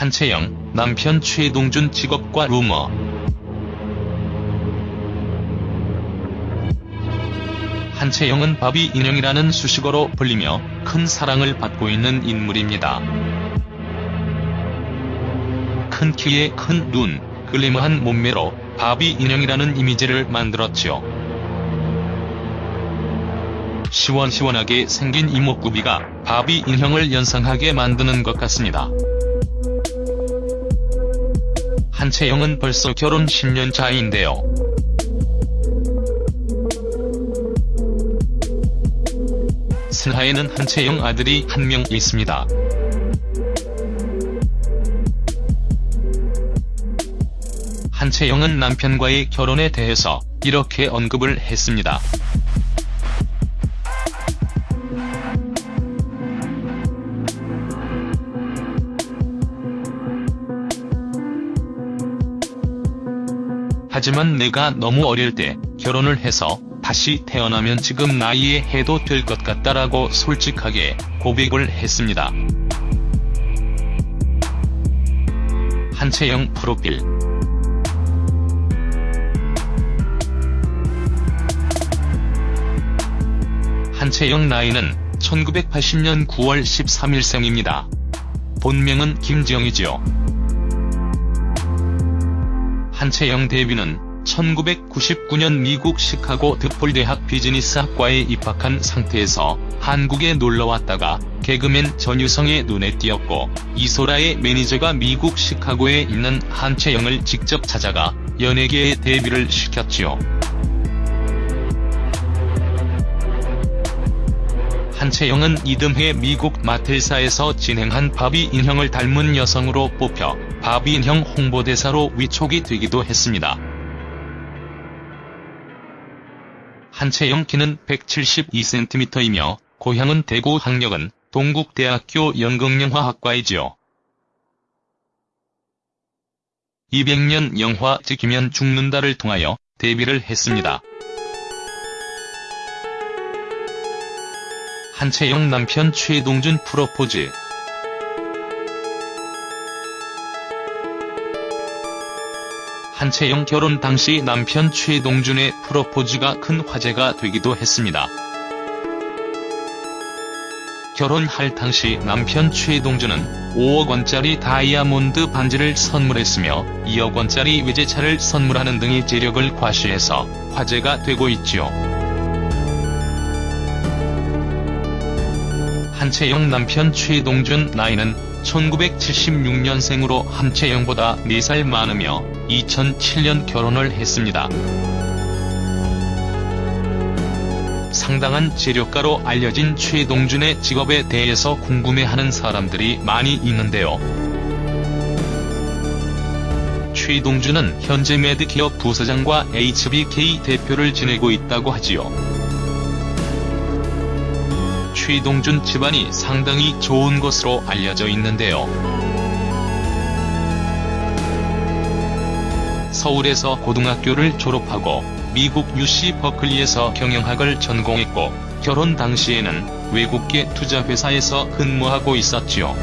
한채영, 남편 최동준 직업과 루머 한채영은 바비 인형이라는 수식어로 불리며 큰 사랑을 받고 있는 인물입니다. 큰 키에 큰 눈, 글리머한 몸매로 바비 인형이라는 이미지를 만들었죠. 시원시원하게 생긴 이목구비가 바비 인형을 연상하게 만드는 것 같습니다. 한채영은 벌써 결혼 10년 차인데요. 슬하에는 한채영 아들이 한 명 있습니다. 한채영은 남편과의 결혼에 대해서 이렇게 언급을 했습니다. 하지만 내가 너무 어릴 때 결혼을 해서 다시 태어나면 지금 나이에 해도 될 것 같다라고 솔직하게 고백을 했습니다. 한채영 프로필 한채영 나이는 1980년 9월 13일 생입니다. 본명은 김지영이지요. 한채영 데뷔는 1999년 미국 시카고 드폴 대학 비즈니스학과에 입학한 상태에서 한국에 놀러왔다가 개그맨 전유성의 눈에 띄었고 이소라의 매니저가 미국 시카고에 있는 한채영을 직접 찾아가 연예계에 데뷔를 시켰지요. 한채영은 이듬해 미국 마텔사에서 진행한 바비 인형을 닮은 여성으로 뽑혀 바비 인형 홍보대사로 위촉이 되기도 했습니다. 한채영 키는 172cm이며 고향은 대구 학력은 동국대학교 연극영화학과이지요. 200년 영화 지키면 죽는다를 통하여 데뷔를 했습니다. 한채영 남편 최동준 프로포즈 한채영 결혼 당시 남편 최동준의 프로포즈가 큰 화제가 되기도 했습니다. 결혼할 당시 남편 최동준은 5억원짜리 다이아몬드 반지를 선물했으며 2억원짜리 외제차를 선물하는 등의 재력을 과시해서 화제가 되고 있죠. 한채영 남편 최동준 나이는 1976년생으로 한채영보다 4살 많으며 2007년 결혼을 했습니다. 상당한 재력가로 알려진 최동준의 직업에 대해서 궁금해하는 사람들이 많이 있는데요. 최동준은 현재 매드기업 부사장과 HBK 대표를 지내고 있다고 하지요. 최동준 집안이 상당히 좋은 것으로 알려져 있는데요. 서울에서 고등학교를 졸업하고 미국 UC 버클리에서 경영학을 전공했고 결혼 당시에는 외국계 투자회사에서 근무하고 있었지요.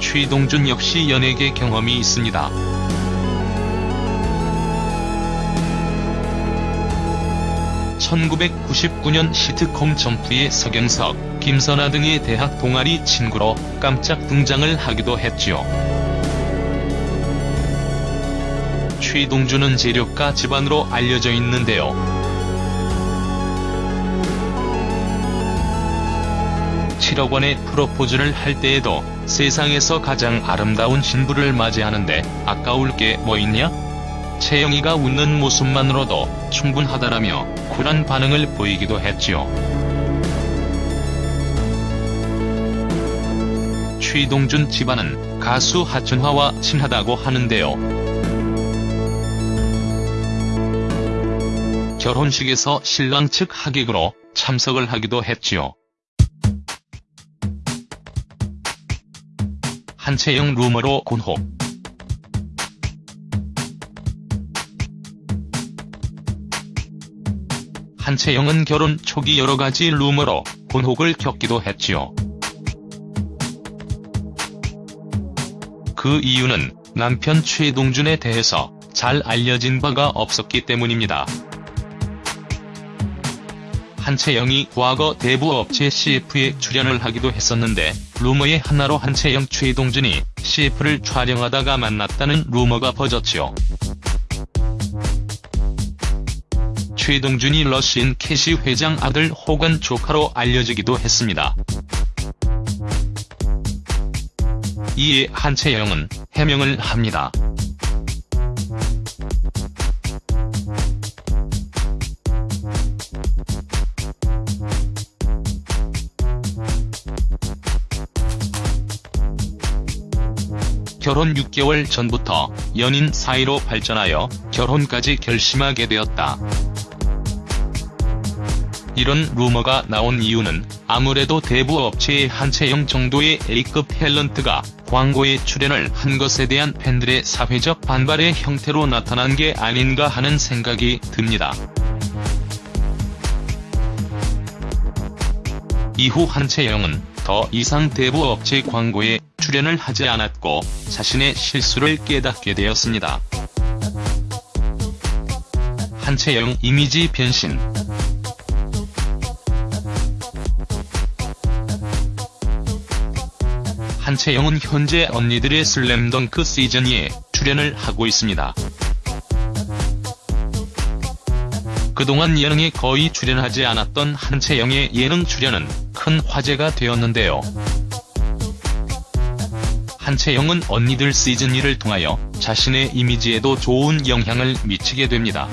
최동준 역시 연예계 경험이 있습니다. (1999년) 시트콤 점프의 서경석, 김선아 등의 대학 동아리 친구로 깜짝 등장을 하기도 했지요. 최동준은 재력가 집안으로 알려져 있는데요. (7억 원의 프로포즈를 할 때에도 세상에서 가장 아름다운 신부를 맞이하는데 아까울 게 뭐 있냐? 채영이가 웃는 모습만으로도 충분하다라며 쿨한 반응을 보이기도 했지요. 최동준 집안은 가수 하춘화와 친하다고 하는데요. 결혼식에서 신랑 측 하객으로 참석을 하기도 했지요. 한채영 루머로 곤혹 한채영은 결혼 초기 여러가지 루머로 곤혹을 겪기도 했지요. 그 이유는 남편 최동준에 대해서 잘 알려진 바가 없었기 때문입니다. 한채영이 과거 대부업체 CF에 출연을 하기도 했었는데 루머의 하나로 한채영 최동준이 CF를 촬영하다가 만났다는 루머가 퍼졌지요. 최동준이 러시인 캐시 회장 아들 혹은 조카로 알려지기도 했습니다. 이에 한채영은 해명을 합니다. 결혼 6개월 전부터 연인 사이로 발전하여 결혼까지 결심하게 되었다. 이런 루머가 나온 이유는 아무래도 대부 업체의 한채영 정도의 A급 탤런트가 광고에 출연을 한 것에 대한 팬들의 사회적 반발의 형태로 나타난 게 아닌가 하는 생각이 듭니다. 이후 한채영은 더 이상 대부 업체 광고에 출연을 하지 않았고 자신의 실수를 깨닫게 되었습니다. 한채영 이미지 변신 한채영은 현재 언니들의 슬램덩크 시즌2에 출연을 하고 있습니다. 그동안 예능에 거의 출연하지 않았던 한채영의 예능 출연은 큰 화제가 되었는데요. 한채영은 언니들 시즌2를 통하여 자신의 이미지에도 좋은 영향을 미치게 됩니다.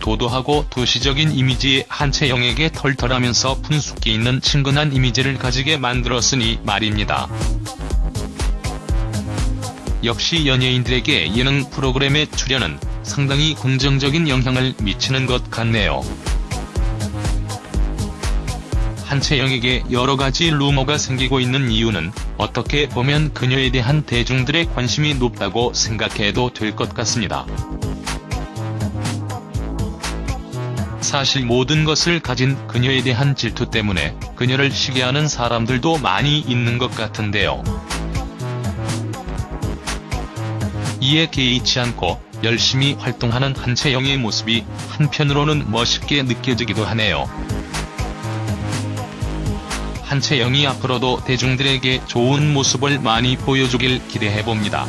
도도하고 도시적인 이미지의 한채영에게 털털하면서 분숙기 있는 친근한 이미지를 가지게 만들었으니 말입니다. 역시 연예인들에게 예능 프로그램의 출연은 상당히 긍정적인 영향을 미치는 것 같네요. 한채영에게 여러 가지 루머가 생기고 있는 이유는 어떻게 보면 그녀에 대한 대중들의 관심이 높다고 생각해도 될 것 같습니다. 사실 모든 것을 가진 그녀에 대한 질투 때문에 그녀를 시기하는 사람들도 많이 있는 것 같은데요. 이에 개의치 않고 열심히 활동하는 한채영의 모습이 한편으로는 멋있게 느껴지기도 하네요. 한채영이 앞으로도 대중들에게 좋은 모습을 많이 보여주길 기대해봅니다.